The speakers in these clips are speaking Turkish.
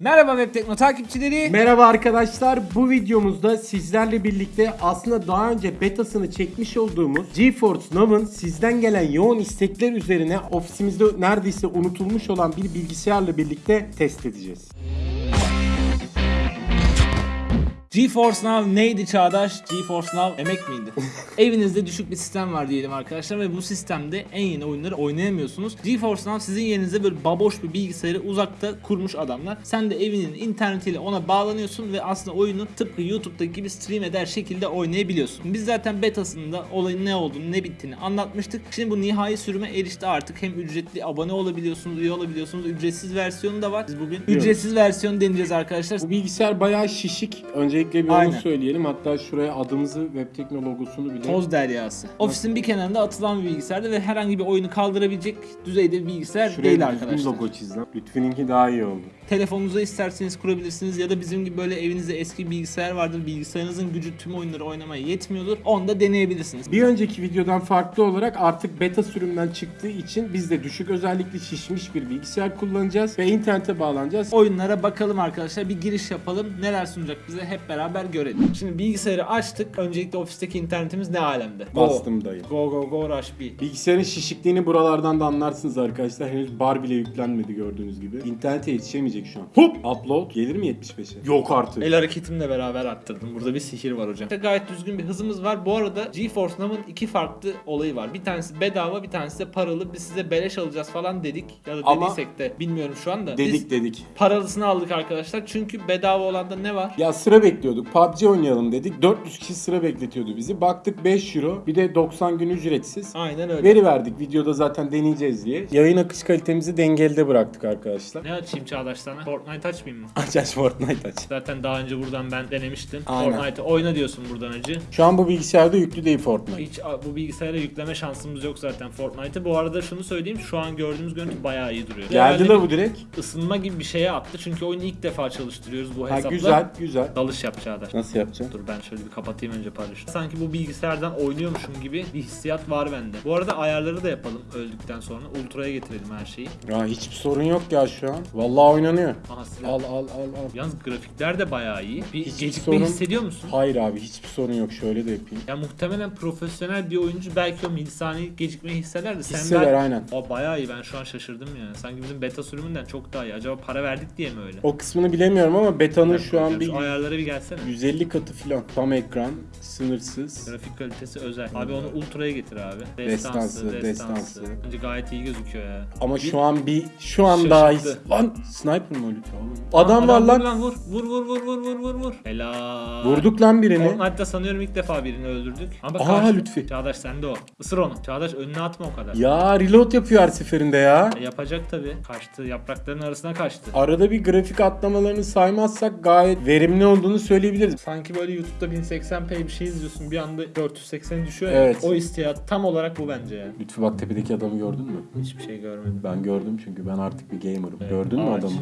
Merhaba Web Tekno takipçileri. Merhaba arkadaşlar. Bu videomuzda sizlerle birlikte aslında daha önce betasını çekmiş olduğumuz GeForce Now'ın sizden gelen yoğun istekler üzerine ofisimizde neredeyse unutulmuş olan bir bilgisayarla birlikte test edeceğiz. GeForce Now neydi Çağdaş? GeForce Now emek miydi? Evinizde düşük bir sistem var diyelim arkadaşlar ve bu sistemde en yeni oyunları oynayamıyorsunuz. GeForce Now sizin yerinize böyle baboş bir bilgisayarı uzakta kurmuş adamlar. Sen de evinin internetiyle ona bağlanıyorsun ve aslında oyunu tıpkı YouTube'daki gibi stream eder şekilde oynayabiliyorsun. Biz zaten betasında olayın ne olduğunu ne bittiğini anlatmıştık. Şimdi bu nihai sürüme erişti artık. Hem ücretli abone olabiliyorsunuz, üye olabiliyorsunuz. Ücretsiz versiyonu da var. Biz bugün ücretsiz versiyon deneyeceğiz arkadaşlar. Bu bilgisayar bayağı şişik. Öncelikle bir onu Aynen. söyleyelim. Hatta şuraya adımızı, Webtekno logosunu bile Toz deryası. Ofisin bir kenarında atılan bir bilgisayarda ve herhangi bir oyunu kaldırabilecek düzeyde bir bilgisayar Şuraya değil arkadaşlar. logo çiz lan. Lütfininki daha iyi oldu. Telefonunuza isterseniz kurabilirsiniz ya da bizim gibi böyle evinizde eski bilgisayar vardır. Bilgisayarınızın gücü tüm oyunları oynamaya yetmiyordur. Onu da deneyebilirsiniz. Bir önceki videodan farklı olarak artık beta sürümden çıktığı için biz de düşük özellikli şişmiş bir bilgisayar kullanacağız ve internete bağlanacağız. oyunlara bakalım arkadaşlar. Bir giriş yapalım. Neler sunacak bize hep beraber görelim. Şimdi bilgisayarı açtık. Öncelikle ofisteki internetimiz ne alemde? Go. Bastım dayı. Go go go rush B. Bilgisayarın şişikliğini buralardan da anlarsınız arkadaşlar. Henüz bar bile yüklenmedi gördüğünüz gibi. İnternete yetişemeyecek şu an. Hop! Upload gelir mi 75'e? Yok artık. El hareketimle beraber arttırdım. Burada bir sihir var hocam. Gayet düzgün bir hızımız var. Bu arada GeForce Now'ın iki farklı olayı var. Bir tanesi bedava, bir tanesi de paralı. Biz size beleş alacağız falan dedik. Ya da Ama- dediysek de bilmiyorum şu anda. Dedik Biz dedik. paralısını aldık arkadaşlar. Çünkü bedava olanda ne var? Ya sıra bekliyorduk. PUBG oynayalım dedik. 400 kişi sıra bekletiyordu bizi. Baktık 5 euro. Bir de 90 gün ücretsiz. Aynen öyle. Veri verdik videoda zaten deneyeceğiz diye. Yayın akış kalitemizi dengelde bıraktık arkadaşlar. Ne açayım Çağdaş sana? Fortnite açmayayım mı? Aç aç Fortnite aç. Zaten daha önce buradan ben denemiştim. Aynen. Fortnite oyna diyorsun buradan acı. Şu an bu bilgisayarda yüklü değil Fortnite. Hiç bu bilgisayara yükleme şansımız yok zaten Fortnite'ı. Bu arada şunu söyleyeyim şu an gördüğümüz görüntü bayağı iyi duruyor. Geldi bir bu direkt. ısınma gibi bir şeye attı. Çünkü oyunu ilk defa çalıştırıyoruz bu Ha hesapla. güzel güzel. Dalış yap Çağdaş. Nasıl yapacağım? Dur ben şöyle bir kapatayım önce paraşütü. Sanki bu bilgisayardan oynuyormuşum gibi bir hissiyat var bende. Bu arada ayarları da yapalım öldükten sonra. Ultra'ya getirelim her şeyi. Ya hiçbir sorun yok ya şu an. Vallahi oynanıyor. Aha silah. Al al al al. Yalnız grafikler de bayağı iyi. Bir Hiçbir gecikme sorun- hissediyor musun? Hayır abi hiçbir sorun yok. Şöyle de yapayım. Ya muhtemelen profesyonel bir oyuncu belki o milisaniyelik gecikmeyi hisseder de sen Hisseder ben... aynen. Aa bayağı iyi ben şu an şaşırdım yani. Sanki bizim beta sürümünden çok daha iyi. Acaba para verdik diye mi öyle? O kısmını bilemiyorum ama betanın şu an bir ayarlara bir gelsene. 150 katı filan. Tam ekran, sınırsız. Grafik kalitesi özel. Abi onu ultra'ya getir abi. Destansı, Destansı, destansı. Bence gayet iyi gözüküyor ya. Ama şu an bir şu an daha iyi. Şaşırttı. Lan sniper mı lütfen oğlum? Adam var vur lan. Vur vur vur vur vur vur vur vur. Helal. Vurduk lan birini. Fortnite'da sanıyorum ilk defa birini öldürdük. Ama Aa, karşı- Lütfi. Çağdaş sende o. Isır onu. Çağdaş önüne atma o kadar. Ya reload yapıyor her seferinde ya. E, Yapacak tabi. Kaçtı. Yaprakların arasına kaçtı. Arada bir grafik atlamalarını saymazsak gayet verimli olduğunu söyleyebiliriz. Sanki böyle YouTube'da 1080p bir şey izliyorsun bir anda 480 düşüyor ya. Evet. O hissiyat tam olarak bu bence ya. Lütfü bak tepedeki adamı gördün mü? Hiçbir şey görmedim. Ben gördüm çünkü ben artık bir gamer'ım. Evet, Gördün mü ağaç. adamı?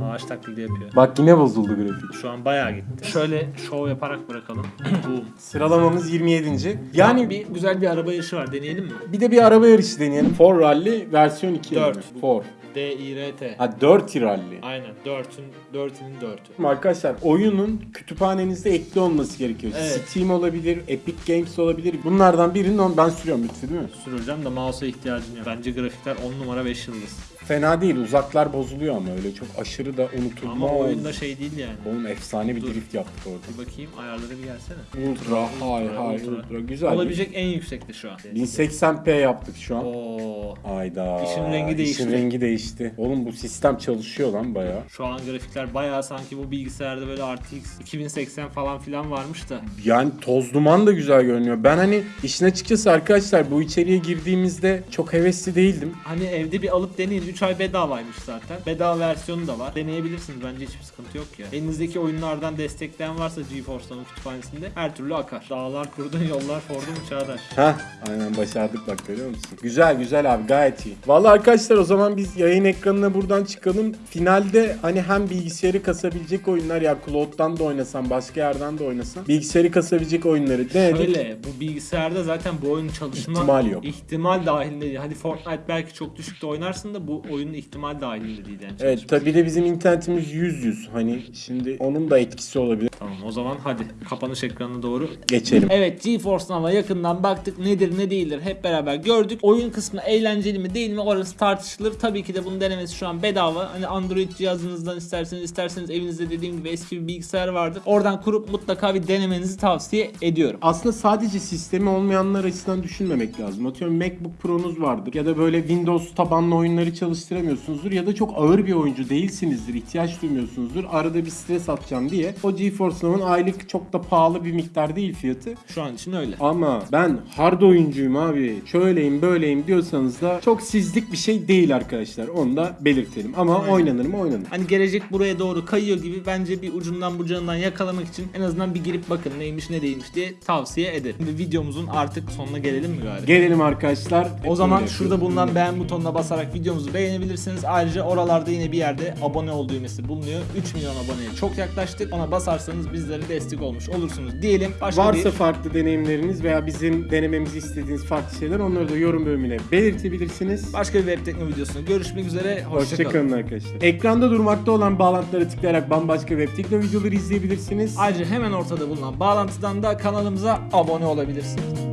Ya. Ağaç taklidi yapıyor. Bak yine bozuldu grafik. Şu an bayağı gitti. Şöyle şov yaparak bırakalım. Boom. Sıralamamız 27. Yani Yani bir güzel bir araba yarışı var. Deneyelim mi? bir de bir araba yarışı deneyelim. For Rally versiyon 2. Dört. For. D I R T. Ha 4 Rally. Aynen. 4'ün 4'ünün 4'ü. Arkadaşlar oyunun kütüphanenizde ekli olması gerekiyor. Evet. Steam olabilir, Epic Games olabilir. Bunlardan birini ben sürüyorum lütfü değil mi? Süreceğim de mouse'a ihtiyacın yok. Bence grafikler 10 numara 5 yıldız. Fena değil. Uzaklar bozuluyor ama öyle çok aşırı da unutulmaz. Ama oyunda şey değil yani. Oğlum efsane bir Dur. drift yaptık orada. Bir bakayım ayarlara bir gelsene. Ultra, Ultra, hay ultra. ultra. Güzel. Olabilecek en yüksekte şu an. 1080p yaptık şu an. Oo. Ayda. İşin rengi değişti. İşin rengi değişti. Oğlum bu sistem çalışıyor lan bayağı. Şu an grafikler bayağı sanki bu bilgisayarda böyle RTX 2080 falan filan varmış da. Yani toz duman da güzel görünüyor. Ben hani işin açıkçası arkadaşlar bu içeriye girdiğimizde çok hevesli değildim. Hani evde bir alıp deneyin. 3 ay bedavaymış zaten. Bedava versiyonu da var. Deneyebilirsiniz. Bence hiçbir sıkıntı yok ya. Elinizdeki oyunlardan destekleyen varsa GeForce'dan kütüphanesinde her türlü akar. Dağlar kurdun yollar fordun çağdaş. Heh aynen başardık bak görüyor musun? Güzel güzel abi gayet iyi. Vallahi arkadaşlar o zaman biz yayın ekranına buradan çıkalım. Finalde hani hem bilgisayarı kasabilecek oyunlar ya Cloud'dan da oynasan başka yerden de oynasan bilgisayarı kasabilecek oyunları denedik. Şöyle bu bilgisayarda zaten bu oyun çalışma İhtimal yok. ihtimal dahilinde. Hadi Fortnite belki çok düşükte oynarsın da bu bu oyunun ihtimal dahilinde değil yani. Evet tabi de bizim internetimiz 100 100. Hani şimdi onun da etkisi olabilir. Tamam o zaman hadi kapanış ekranına doğru Geçelim. Evet GeForce Now'a yakından baktık nedir ne değildir hep beraber gördük. Oyun kısmı eğlenceli mi değil mi orası tartışılır. Tabii ki de bunun denemesi şu an bedava. Hani Android cihazınızdan isterseniz isterseniz evinizde dediğim gibi eski bir bilgisayar vardır. Oradan kurup mutlaka bir denemenizi tavsiye ediyorum. Aslında sadece sistemi olmayanlar açısından düşünmemek lazım. Atıyorum MacBook Pro'nuz vardır ya da böyle Windows tabanlı oyunları çalıştıramıyorsunuzdur ya da çok ağır bir oyuncu değilsinizdir, ihtiyaç duymuyorsunuzdur. Arada bir stres atacağım diye. O GeForce Now'ın aylık çok da pahalı bir miktar değil fiyatı. Şu an için öyle. Ama ben hard oyuncuyum abi. Şöyleyim böyleyim diyorsanız da çok sizlik bir şey değil arkadaşlar. Onu da belirtelim. Ama Aynen. oynanır mı oynanır. Hani gelecek buraya doğru kayıyor gibi bence bir ucundan bucağından yakalamak için en azından bir girip bakın neymiş ne değilmiş diye tavsiye ederim. Şimdi videomuzun artık sonuna gelelim mi galiba? Gelelim arkadaşlar. O zaman şurada bulunan beğen butonuna basarak videomuzu beğenebilirsiniz. Ayrıca oralarda yine bir yerde abone ol düğmesi bulunuyor. 3 milyon aboneye çok yaklaştık. Ona basarsanız bizlere destek olmuş olursunuz diyelim. Başka Varsa bir farklı deneyimleriniz veya bizim denememizi istediğiniz farklı şeyler onları da yorum bölümüne belirtebilirsiniz. başka bir web tekno videosunda görüşmek üzere. Hoşçakalın. Hoşçakalın arkadaşlar. Ekranda durmakta olan bağlantılara tıklayarak bambaşka web tekno videoları izleyebilirsiniz. Ayrıca hemen ortada bulunan bağlantıdan da kanalımıza abone olabilirsiniz.